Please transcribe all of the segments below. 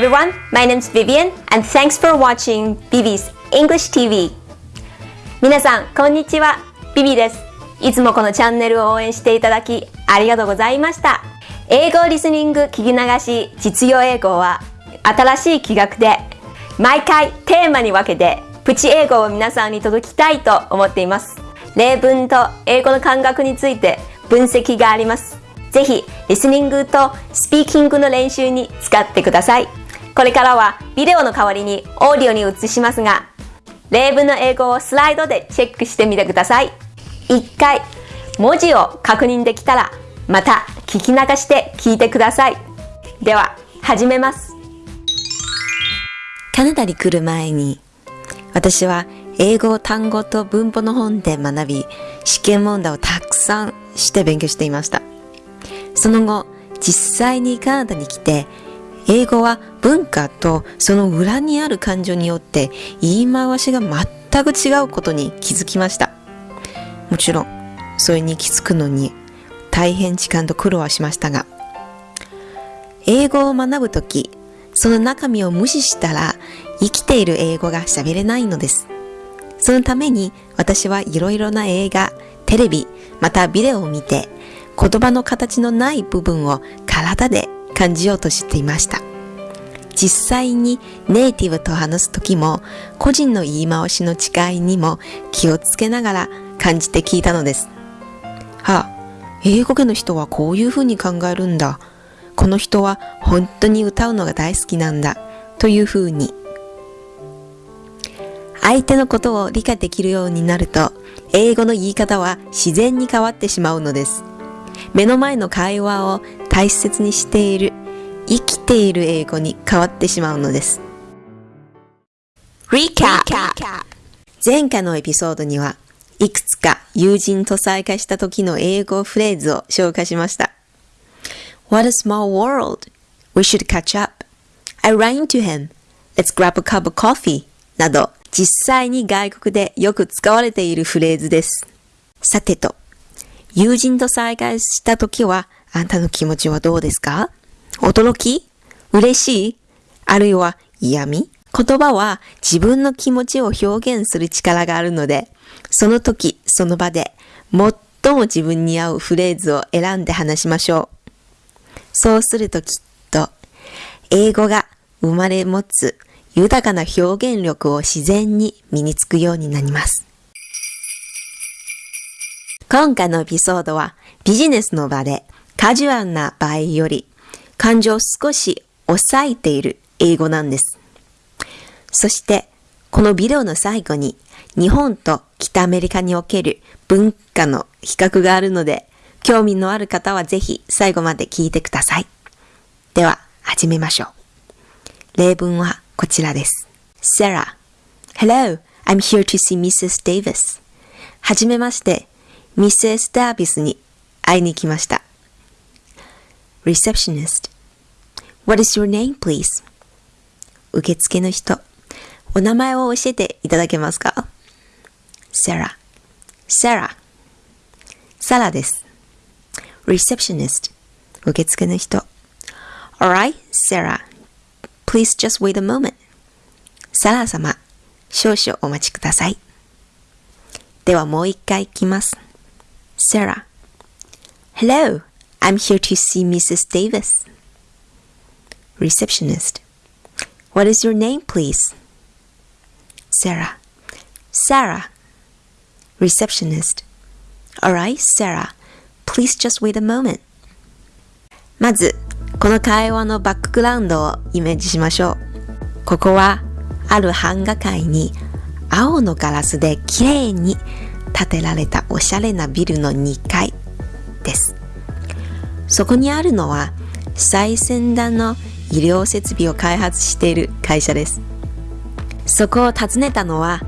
everyone, my name is Vivian and thanks for watching Vivi's English TV 皆さん、こんにちは。ビビです。いつもこのチャンネルを応援していただきありがとうございました。英語リスニング聞き流し実用英語は新しい企画で毎回テーマに分けてプチ英語を皆さんに届きたいと思っています。例文と英語の感覚について分析があります。ぜひ、リスニングとスピーキングの練習に使ってください。これからはビデオの代わりにオーディオに移しますが、例文の英語をスライドでチェックしてみてください。一回、文字を確認できたら、また聞き流して聞いてください。では、始めます。カナダに来る前に、私は英語単語と文法の本で学び、試験問題をたくさんして勉強していました。その後、実際にカナダに来て、英語は文化とその裏にある感情によって言い回しが全く違うことに気づきました。もちろん、それに気づくのに大変時間と苦労はしましたが、英語を学ぶとき、その中身を無視したら生きている英語が喋れないのです。そのために私はいろいろな映画、テレビ、またビデオを見て言葉の形のない部分を体で感じようとしていました。実際にネイティブと話すときも個人の言い回しの違いにも気をつけながら感じて聞いたのです。はあ、英語圏の人はこういうふうに考えるんだ。この人は本当に歌うのが大好きなんだ。というふうに。相手のことを理解できるようになると、英語の言い方は自然に変わってしまうのです。目の前の会話を大切にしている、生きている英語に変わってしまうのです。Recap! 前回のエピソードには、いくつか友人と再会した時の英語フレーズを紹介しました。What a small world! We should catch up. I ran into him. Let's grab a cup of coffee. など、実際に外国でよく使われているフレーズです。さてと、友人と再会した時は、あんたの気持ちはどうですか？驚き？嬉しい？あるいは嫌味言葉は自分の気持ちを表現する力があるので、その時、その場で、最も自分に合うフレーズを選んで話しましょう。そうするときっと、英語が生まれ持つ豊かな表現力を自然に身につくようになります。今回のエピソードはビジネスの場でカジュアルな場合より感情を少し抑えている英語なんです。そしてこのビデオの最後に日本と北アメリカにおける文化の比較があるので興味のある方はぜひ最後まで聞いてください。では始めましょう。例文はこちらです。Sarah Hello, I'm here to see Mrs. Davis. はじめまして、ミセス・ダービスに会いに来ました。Receptionist What is your name, please? 受付の人、お名前を教えていただけますか ?Sarah Sarah サラです。Receptionist 受付の人 Alright, Sarah Please just wait a moment サラ様少々お待ちください。ではもう一回いきます。Sarah. Hello, I'm here to see Mrs. Davis. Receptionist. What is your name, please? Sarah. Sarah. Receptionist. Alright, Sarah. Please just wait a moment. まず、この会話のバックグラウンドをイメージしましょう。ここは、ある版画会に青のガラスで綺麗に建てられたおしゃれなビルの2階。そこにあるのは最先端の医療設備を開発している会社です。そこを訪ねたのは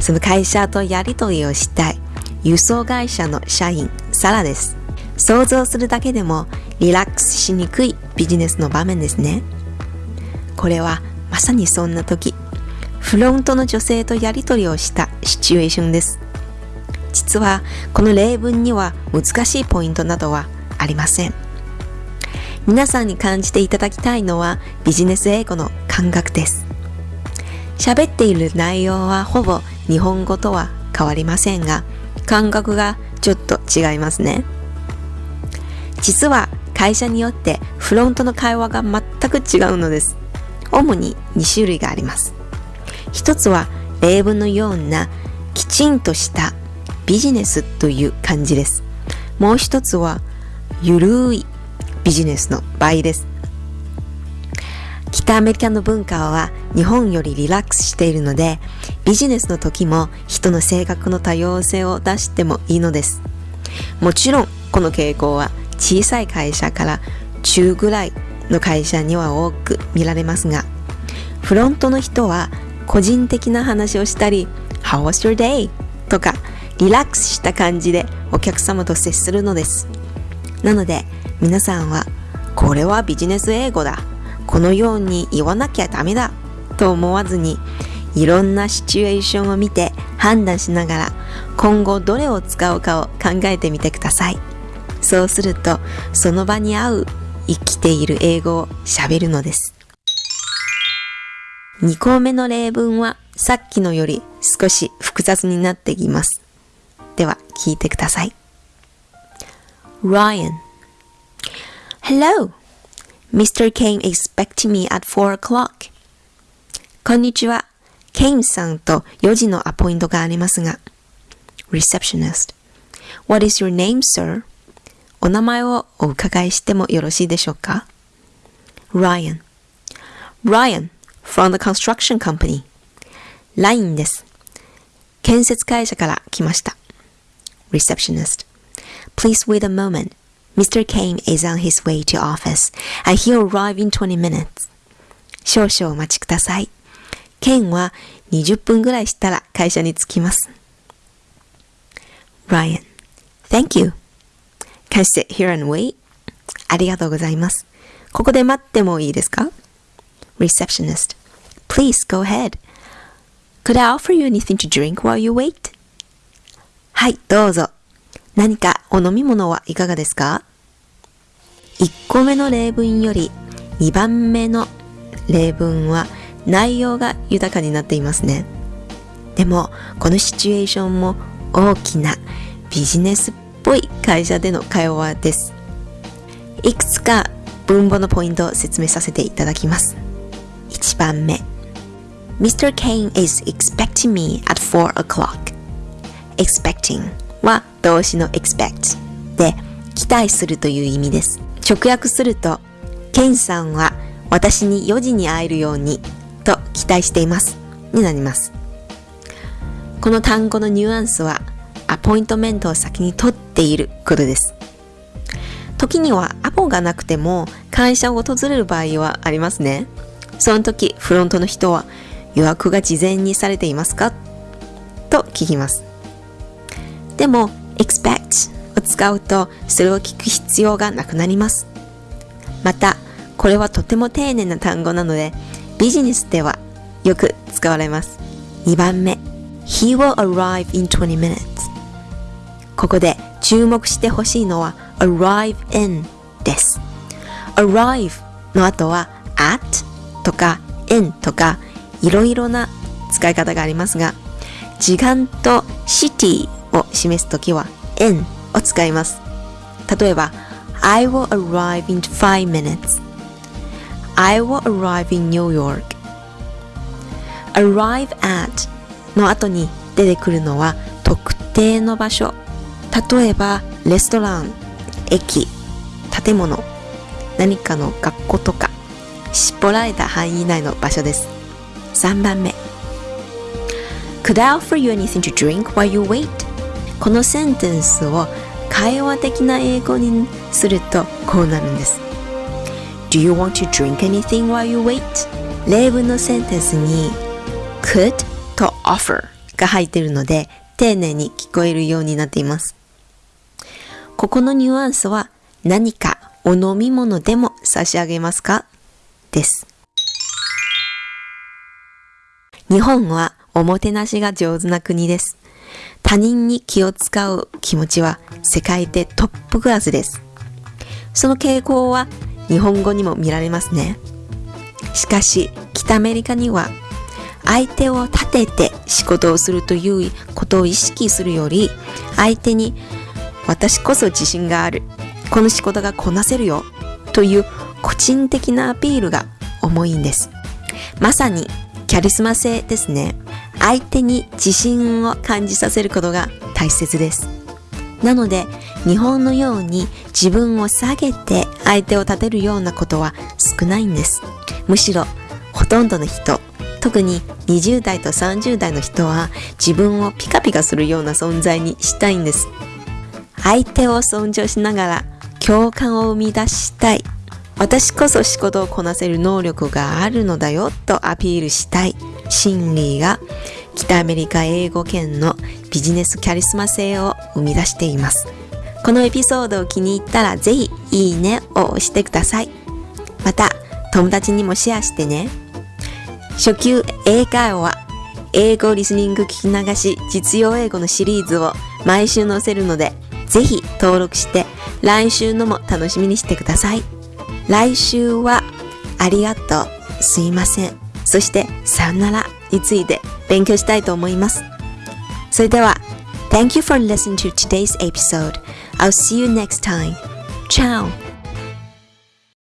その会社とやりとりをしたい輸送会社の社員サラです。想像するだけでもリラックスしにくいビジネスの場面ですね。これはまさにそんな時、フロントの女性とやりとりをしたシチュエーションです。実はこの例文には難しいポイントなどはありません。皆さんに感じていただきたいのはビジネス英語の感覚です。喋っている内容はほぼ日本語とは変わりませんが、感覚がちょっと違いますね。実は会社によってフロントの会話が全く違うのです。主に2種類があります。一つは例文のようなきちんとしたビジネスという感じです。もう一つはゆるいビジネスの場合です。北アメリカの文化は日本よりリラックスしているのでビジネスの時も人の性格の多様性を出してもいいのです。もちろんこの傾向は小さい会社から中ぐらいの会社には多く見られますが、フロントの人は個人的な話をしたり、How was your day? とか、リラックスした感じでお客様と接するのです。なので、皆さんは、これはビジネス英語だ。このように言わなきゃダメだ。と思わずに、いろんなシチュエーションを見て判断しながら、今後どれを使うかを考えてみてください。そうすると、その場に合う生きている英語を喋るのです。2項目の例文はさっきのより少し複雑になっています。では聞いてください。Ryan Hello! Mr. Kane expecting me at 4 o'clock. こんにちは。ケインさんと4時のアポイントがありますが。Receptionist What is your name, sir? お名前をお伺いしてもよろしいでしょうか ?Ryan Ryan from the construction company LINE です。建設会社から来ました。Receptionist Please wait a moment. Mr. Kane is on his way to office and he'll arrive in 20 minutes. 少々お待ちください。ケンは20分ぐらいしたら会社に着きます。Ryan Thank you. Can sit here and wait? ありがとうございます。ここで待ってもいいですか ?Receptionist. Please go ahead. Could I offer you anything to drink while you wait? はい、どうぞ。 何かお飲み物はいかがですか ?1 個目の例文より2番目の例文は内容が豊かになっていますね。でも、このシチュエーションも大きなビジネスっぽい会社での会話です。いくつか文法のポイントを説明させていただきます。1番目 Mr. Kane is expecting me at 4 o'clock expecting は動詞の expect で期待するという意味です。直訳すると、ケンさんは私に4時に会えるようにと期待していますになります。この単語のニュアンスはアポイントメントを先に取っていることです。時にはアポがなくても会社を訪れる場合はありますね。その時、フロントの人は予約が事前にされていますか？と聞きます。でも、expect を使うとそれを聞く必要がなくなります。また、これはとても丁寧な単語なので、ビジネスではよく使われます。2番目、He will arrive in 20 minutes ここで注目してほしいのは arrive in です。arrive の後は at とか in とかいろいろな使い方がありますが、時間と city を示すときは in を使います。例えば、I will arrive in 5 minutes. I will arrive in New York. arrive at の後に出てくるのは特定の場所例えばレストラン駅建物何かの学校とか絞られた範囲内の場所です3番目 Could I offer you anything to drink while you wait? このセンテンスを会話的な英語にするとこうなるんです Do you want to drink anything while you wait? 例文のセンテンスに could と offer が入っているので丁寧に聞こえるようになっていますここのニュアンスは何かお飲み物でも差し上げますか？です。日本はおもてなしが上手な国です。他人に気を使う気持ちは世界でトップクラスです。その傾向は日本語にも見られますね。しかし、北アメリカには相手を立てて仕事をするということを意識するより、相手に私こそ自信がある。この仕事がこなせるよ。という個人的なアピールが重いんです。まさにキャリスマ性ですね。相手に自信を感じさせることが大切です。なので、日本のように自分を下げて相手を立てるようなことは少ないんです。むしろ、ほとんどの人、特に20代と30代の人は自分をピカピカするような存在にしたいんです。相手を尊重しながら共感を生み出したい。私こそ仕事をこなせる能力があるのだよとアピールしたい心理が北アメリカ英語圏のビジネスキャリスマ性を生み出しています。このエピソードを気に入ったらぜひいいねを押してください。また友達にもシェアしてね。初級英会話英語リスニング聞き流し実用英語のシリーズを毎週載せるのでぜひ登録して来週のも楽しみにしてください。来週はありがとう、すいません、そしてさよならについて勉強したいと思います。それでは Thank you for listening to today's episode. I'll see you next time. Ciao!